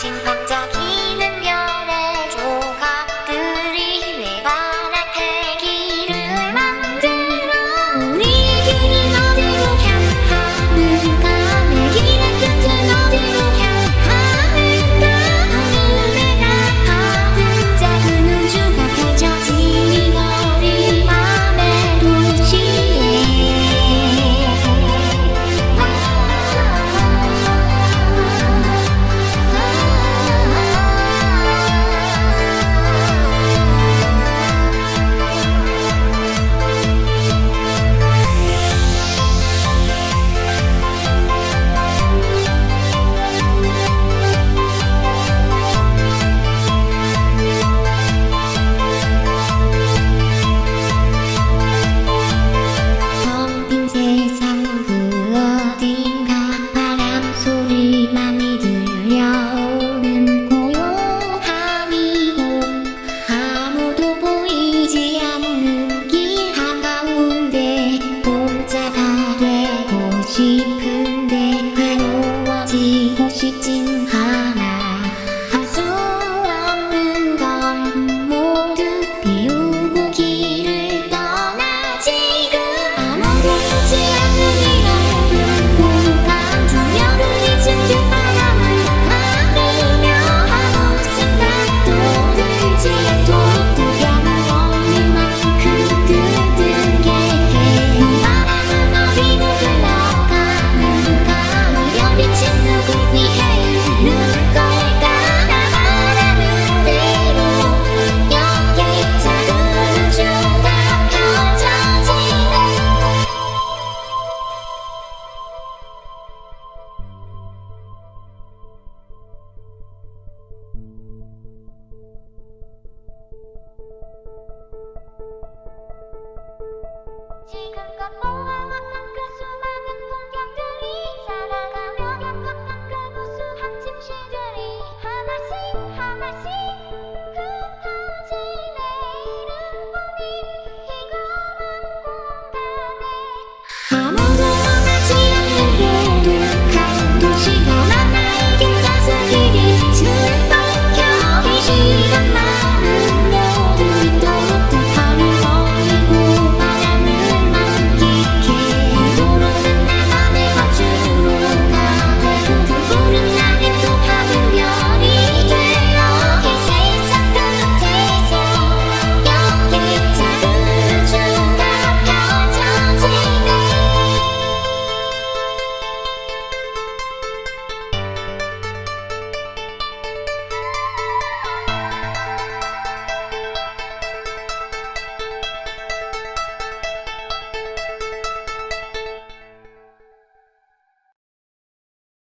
心放假寂静海来